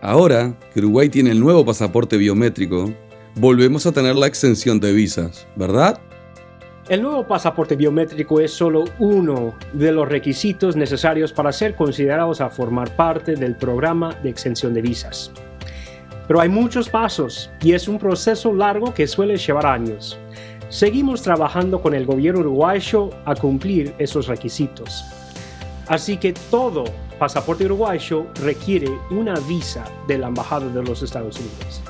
ahora que Uruguay tiene el nuevo pasaporte biométrico, volvemos a tener la exención de visas, ¿verdad? El nuevo pasaporte biométrico es solo uno de los requisitos necesarios para ser considerados a formar parte del programa de exención de visas. Pero hay muchos pasos y es un proceso largo que suele llevar años. Seguimos trabajando con el gobierno uruguayo a cumplir esos requisitos. Así que todo pasaporte uruguayo requiere una visa de la Embajada de los Estados Unidos.